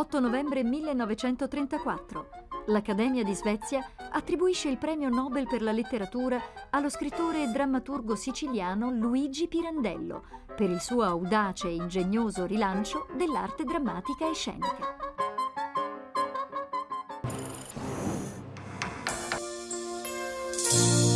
8 novembre 1934. L'Accademia di Svezia attribuisce il premio Nobel per la letteratura allo scrittore e drammaturgo siciliano Luigi Pirandello per il suo audace e ingegnoso rilancio dell'arte drammatica e scenica. Thank